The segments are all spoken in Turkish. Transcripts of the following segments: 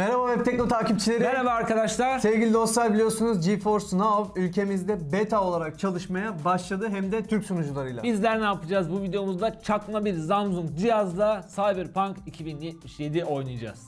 Merhaba Web Tekno takipçileri. Merhaba arkadaşlar. Sevgili dostlar biliyorsunuz GeForce Now ülkemizde beta olarak çalışmaya başladı hem de Türk sunucularıyla. Bizler ne yapacağız bu videomuzda? Çakma bir Samsung cihazla Cyberpunk 2077 oynayacağız.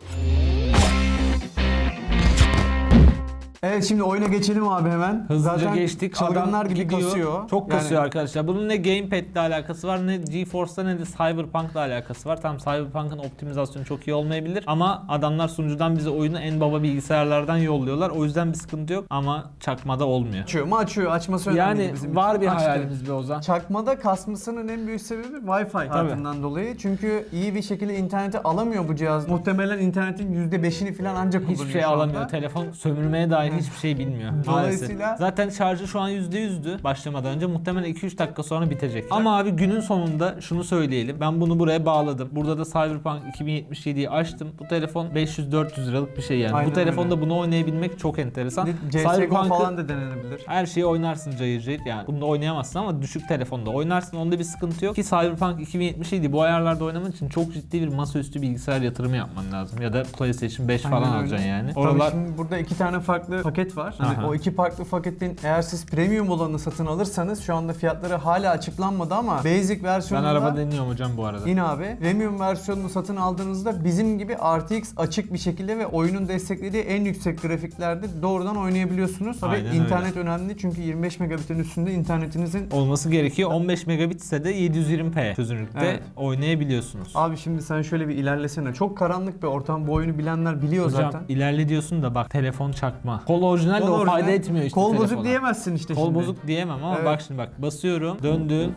Evet şimdi oyuna geçelim abi hemen. Hızlıca Zaten geçtik. çılgınlar gibi gidiyor. kasıyor. Çok Yani kasıyor arkadaşlar. Bunun ne Gamepad ile alakası var ne GeForce'la ne de Cyberpunk'la alakası var. Tam Cyberpunk'ın optimizasyonu çok iyi olmayabilir ama adamlar sunucudan bize oyunu en baba bilgisayarlardan yolluyorlar. O yüzden bir sıkıntı yok ama çakmada olmuyor. Açıyor mu açıyor. Açması önemli Yani bizim var için. bir Açtı. hayalimiz be Ozan. Çakmada kasmasının en büyük sebebi Wi-Fi hattından dolayı. Çünkü iyi bir şekilde interneti alamıyor bu cihaz. Muhtemelen internetin %5'ini falan ancak kullanıyor Hiçbir şey alamıyor. Telefon sömürmeye dair hiçbir şey bilmiyor. Dolayısıyla-. Zaten şarjı şu an %100'dü başlamadan önce. Muhtemelen 2-3 dakika sonra bitecek. Ama abi günün sonunda şunu söyleyelim. Ben bunu buraya bağladım. Burada da Cyberpunk 2077'yi açtım. Bu telefon 500-400 liralık bir şey yani. Aynen Bu telefonda öyle. bunu oynayabilmek çok enteresan. CSGO falan da denenebilir. her şeyi oynarsın cayır cayır yani. Bunda oynayamazsın ama düşük telefonda oynarsın. Onda bir sıkıntı yok. Ki Cyberpunk 2077 bu ayarlarda oynaman için çok ciddi bir masaüstü bilgisayar yatırımı yapman lazım. Ya da PlayStation 5 falan Aynen öyle. alacaksın yani. Tabii Oralar şimdi burada iki tane farklı paket var. Hani Aha. o iki farklı paketin eğer siz premium olanı satın alırsanız şu anda fiyatları hala açıklanmadı ama basic ben versiyonunda araba deniyorum hocam bu arada. Yine abi premium versiyonunu satın aldığınızda bizim gibi RTX açık bir şekilde ve oyunun desteklediği en yüksek grafiklerde doğrudan oynayabiliyorsunuz. Tabii Aynen internet önemli çünkü 25 megabitin üstünde internetinizin olması gerekiyor. 15 megabit ise de 720p çözünürlükte Evet. oynayabiliyorsunuz. Abi şimdi sen şöyle bir ilerlesene. Çok karanlık bir ortam. Bu oyunu bilenler biliyor Hocam zaten. ilerle diyorsun da bak telefon çakma. Kol orijinal de Kol o orijinal. fayda etmiyor işte Kol bozuk telefona. diyemezsin işte Kol şimdi. bozuk diyemem ama Evet. bak şimdi bak basıyorum döndü.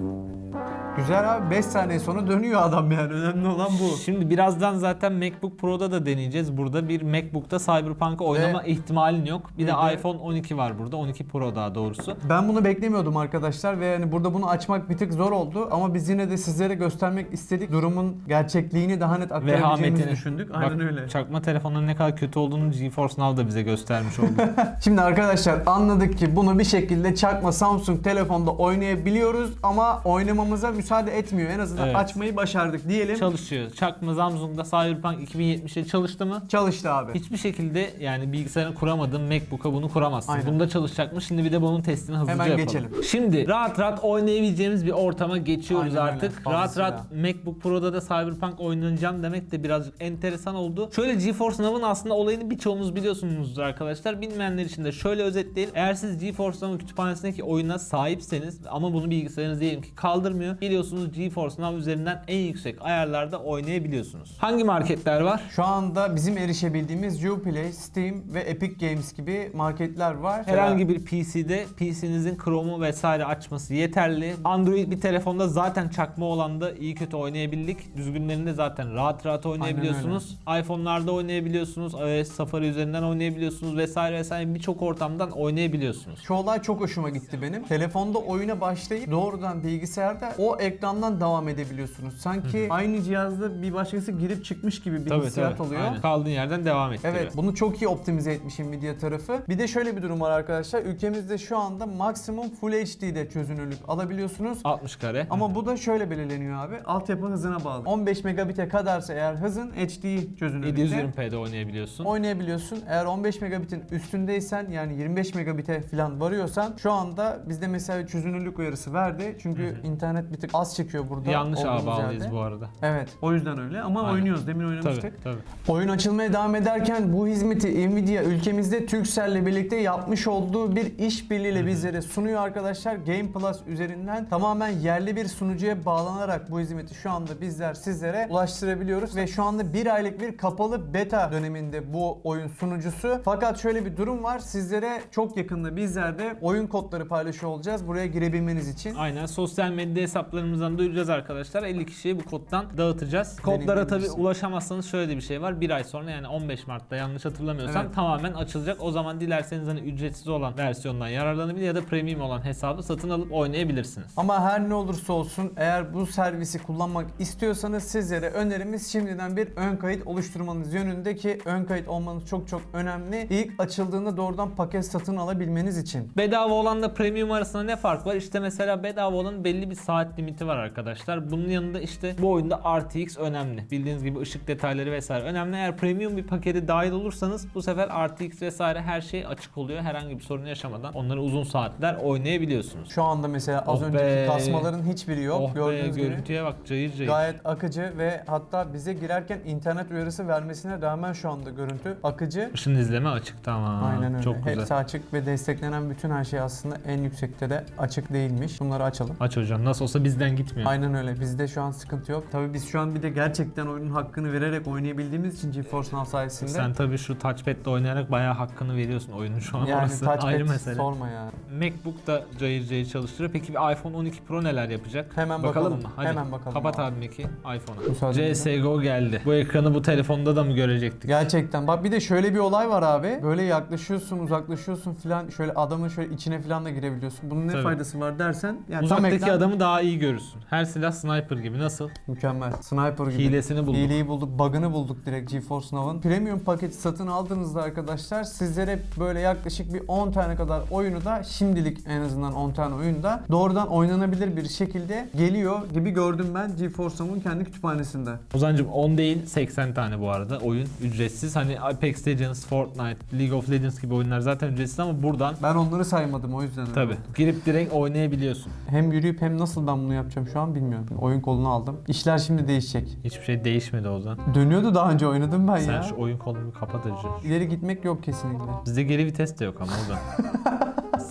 Güzel abi 5 saniye sonra dönüyor adam yani. Önemli olan bu. Şimdi birazdan zaten MacBook Pro'da da deneyeceğiz. Burada bir MacBook'ta Cyberpunk'ı oynama ihtimalin yok. Bir de de- iPhone 12 var burada. 12 Pro daha doğrusu. Ben bunu beklemiyordum arkadaşlar ve yani burada bunu açmak bir tık zor oldu ama biz yine de sizlere göstermek istedik. Durumun gerçekliğini daha net aktarabileceğimizi Vehametini. düşündük. Aynen Bak, öyle. Çakma telefonların ne kadar kötü olduğunu GeForce Now da bize göstermiş oldu. Şimdi arkadaşlar anladık ki bunu bir şekilde çakma Samsung telefonda oynayabiliyoruz ama oynamamıza müsaade etmiyor. En azından Evet. açmayı başardık diyelim. Çalışıyor. Çakma Samsung'da Cyberpunk 2070'e çalıştı mı? Çalıştı abi. Hiçbir şekilde yani bilgisayarını kuramadığın MacBook'a bunu kuramazsın. Aynen. Bunda çalışacak mı? Şimdi bir de bunun testini hızlıca Hemen yapalım. geçelim. Şimdi rahat rahat oynayabileceğimiz bir ortama geçiyoruz Aynen öyle. artık. Fazlasıyla. Rahat rahat MacBook Pro'da da Cyberpunk oynayacağım demek de birazcık enteresan oldu. Şöyle GeForce Now'ın aslında olayını birçoğunuz biliyorsunuzdur arkadaşlar. Bilmeyenler için de şöyle özetleyelim. Eğer siz GeForce Now kütüphanesindeki oyuna sahipseniz ama bunu bilgisayarınız diyelim ki kaldırmıyor. Biliyorsunuz GeForce Now üzerinden en yüksek ayarlarda oynayabiliyorsunuz. Hangi marketler var? Şu anda bizim erişebildiğimiz Uplay, Steam ve Epic Games gibi marketler var. Herhangi bir PC'de PC'nizin Chrome'u vesaire açması yeterli. Android bir telefonda zaten çakma olan da iyi kötü oynayabildik. Düzgünlerinde zaten rahat rahat oynayabiliyorsunuz. iPhone'larda oynayabiliyorsunuz. iOS Safari üzerinden oynayabiliyorsunuz vesaire vesaire birçok ortamdan oynayabiliyorsunuz. Şu olay çok hoşuma gitti benim. Telefonda oyuna başlayıp doğrudan bilgisayarda o ekrandan devam edebiliyorsunuz. Sanki aynı cihazda bir başkası girip çıkmış gibi bir hissiyat oluyor. Aynen. Kaldığın yerden devam ettiriyor. Evet bunu çok iyi optimize etmiş Nvidia tarafı. Bir de şöyle bir durum var arkadaşlar. Ülkemizde şu anda maksimum Full HD'de çözünürlük alabiliyorsunuz. 60 kare. Ama bu da şöyle belirleniyor abi. Altyapı hızına bağlı. 15 megabit'e kadarsa eğer hızın HD çözünürlükte 720p'de oynayabiliyorsun. oynayabiliyorsun. Eğer 15 megabitin üstündeysen yani 25 megabit'e falan varıyorsan şu anda bizde mesela çözünürlük uyarısı verdi. Çünkü internet bir tık az çekiyor burada. Yanlış ağa bağlıyız bu arada. Evet. O yüzden öyle ama Aynen. oynuyoruz. Demin oynamıştık. Tabii tabii. Oyun açılmaya devam ederken bu hizmeti Nvidia ülkemizde Turkcell'le birlikte yapmış olduğu bir işbirliğiyle bizlere sunuyor arkadaşlar. Game Plus üzerinden tamamen yerli bir sunucuya bağlanarak bu hizmeti şu anda bizler sizlere ulaştırabiliyoruz ve şu anda bir aylık bir kapalı beta döneminde bu oyun sunucusu. Fakat şöyle bir durum var. Sizlere çok yakında bizler de oyun kodları paylaşıyor olacağız. Buraya girebilmeniz için. Aynen sosyal medya hesaplarımızdan duyuracağız arkadaşlar. 50 kişiye bu koddan dağıtacağız. Kodlara tabi ulaşamazsanız şöyle de bir şey var. Bir ay sonra yani 15 Mart'ta yanlış hatırlamıyorsam Evet. tamamen açılacak. O zaman dilerseniz hani ücretsiz olan versiyondan yararlanabilir ya da premium olan hesabı satın alıp oynayabilirsiniz. Ama her ne olursa olsun eğer bu servisi kullanmak istiyorsanız sizlere önerimiz şimdiden bir ön kayıt oluşturmanız yönünde ki ön kayıt olmanız çok çok önemli. İlk açıldığında doğrudan paket satın alabilmeniz için. Bedava olanla premium arasında ne fark var? İşte mesela bedava olan belli bir saat limiti limiti var arkadaşlar. Bunun yanında işte bu oyunda RTX önemli. Bildiğiniz gibi ışık detayları vesaire önemli. Eğer premium bir pakete dahil olursanız bu sefer RTX vesaire her şey açık oluyor. Herhangi bir sorun yaşamadan onları uzun saatler oynayabiliyorsunuz. Şu anda mesela az Oh önceki be. kasmaların hiçbiri yok. oh be Gördüğünüz gibi. görüntüye bak cayır cayır. Gayet akıcı ve hatta bize girerken internet uyarısı vermesine rağmen şu anda görüntü akıcı. Işın izleme açık tamam. Aynen öyle. Çok güzel. Hepsi açık ve desteklenen bütün her şey aslında en yüksekte de açık değilmiş. Bunları açalım. Aç hocam nasıl olsa bizden gitmiyor. Aynen öyle. Bizde şu an sıkıntı yok. Tabii biz şu an bir de gerçekten oyunun hakkını vererek oynayabildiğimiz için GeForce Now sayesinde. Sen tabii şu touchpad'le oynayarak bayağı hakkını veriyorsun oyunun şu an yani orası touchpad ayrı mesele. sorma ya. MacBook da cayır cayır çalıştırıyor. Peki bir iPhone 12 Pro neler yapacak? Hemen bakalım. bakalım. mı? Hadi. Hemen bakalım Kapat abi. Mac'i iPhone'a. CSGO geldi. Bu ekranı bu telefonda da mı görecektik? Gerçekten. Bak bir de şöyle bir olay var abi. Böyle yaklaşıyorsun, uzaklaşıyorsun filan. Şöyle adamın şöyle içine filan da girebiliyorsun. Bunun ne Tabii. faydası var dersen. Yani tam Uzaktaki ekran- adamı daha iyi görürsün. Her silah sniper gibi. Nasıl? Mükemmel. Sniper gibi. Hilesini bulduk. Hileyi bulduk, bug'ını bulduk direkt GeForce Now'ın. Premium paketi satın aldığınızda arkadaşlar sizlere böyle yaklaşık bir 10 tane kadar oyunu da şimdilik en azından 10 tane oyunu da doğrudan oynanabilir bir şekilde geliyor gibi gördüm ben GeForce Now'ın kendi kütüphanesinde. Ozancım 10 değil 80 tane bu arada oyun ücretsiz. Hani Apex Legends, Fortnite, League of Legends gibi oyunlar zaten ücretsiz ama buradan Ben onları saymadım o yüzden. öyle tabi oldu. girip direkt oynayabiliyorsun. Hem yürüyüp hem nasıl ben bunu yapacağım şu an bilmiyorum. Oyun kolunu aldım. İşler şimdi değişecek. Hiçbir şey değişmedi Ozan. Dönüyordu daha önce oynadım ben Sen ya. şu oyun kolunu bir kapat Hacı. İleri gitmek yok kesinlikle. Bizde geri vites de yok ama Ozan.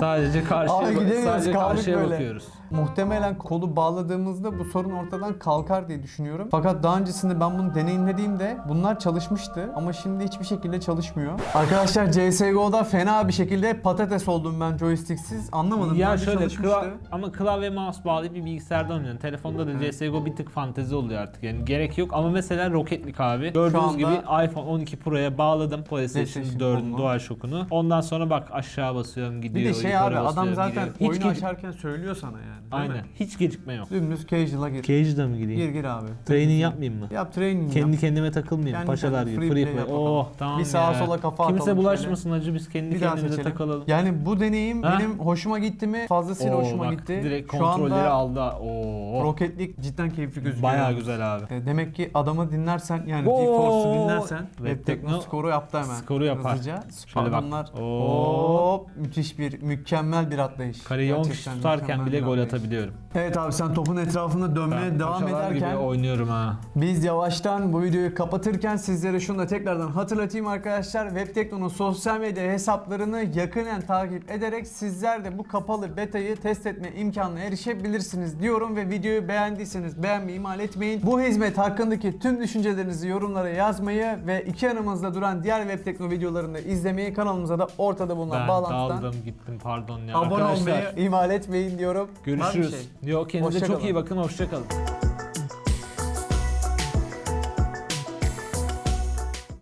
sadece karşıya, Aa, gidemiyoruz, sadece kaldık karşıya böyle. bakıyoruz. Muhtemelen kolu bağladığımızda bu sorun ortadan kalkar diye düşünüyorum. Fakat daha öncesinde ben bunu deneyimlediğimde bunlar çalışmıştı ama şimdi hiçbir şekilde çalışmıyor. Arkadaşlar CSGO'da fena bir şekilde patates oldum ben joysticksiz. Anlamadım. Ya şöyle çalışmıştı. kla- ama klavye mouse bağlayıp bir bilgisayarda oynuyorsun. Telefonda da CSGO bir tık fantezi oluyor artık. Yani gerek yok ama mesela Rocket League abi. Gördüğünüz anda- gibi iPhone 12 Pro'ya bağladım PlayStation PlayStation 4'ün kolunu. DualShock'unu. Ondan sonra bak aşağı basıyorum gidiyor. De şey abi adam zaten gidiyor. Hiç oyunu gec- açarken söylüyor sana yani. Aynen. mi? Hiç gecikme yok. Dümdüz casual'a gir. Cage'da mı gideyim? Gir gir abi. Training yapmayayım mı? Yap training Kendi yap. kendime takılmayayım. Kendi Paşalar gibi. free Free play play. Oh tamam Bir sağa ya. sola kafa Kimse atalım bulaşmasın hacı biz kendi Bir kendimize takılalım. Yani bu deneyim Ha? benim hoşuma gitti mi? Fazlasıyla Oo, hoşuma bak, gitti. Direkt Şu kontrolleri aldı. Oo. Rocket League cidden keyifli gözüküyor. Bayağı güzel abi. E, Demek ki adamı dinlersen yani. GeForce'u dinlersen Web Tekno skoru yaptı hemen. skoru yapar. Hızlıca. Şöyle bak. Adamlar Oo. hop müthiş bir mükemmel bir atlayış. Kareyi 10 kişi tutarken bile gol atabiliyorum. Evet abi sen topun etrafında dönmeye Ben devam ederken gibi oynuyorum ha. biz yavaştan bu videoyu kapatırken sizlere şunu da tekrardan hatırlatayım arkadaşlar. Webtekno'nun sosyal medya hesaplarını yakinen takip ederek sizler de bu kapalı betayı test etme imkanına erişebilirsiniz diyorum ve videoyu beğendiyseniz beğenmeyi ihmal etmeyin. Bu hizmet hakkındaki tüm düşüncelerinizi yorumlara yazmayı ve iki yanımızda duran diğer Webtekno videolarını izlemeyi kanalımıza da ortada bulunan Ben bağlantıdan daldım gittim pardon ya. abone Arkadaşlar olmayı ihmal etmeyin diyorum. Görüşürüz. şey? Yok kendinize Hoşça çok kalın. iyi bakın hoşçakalın.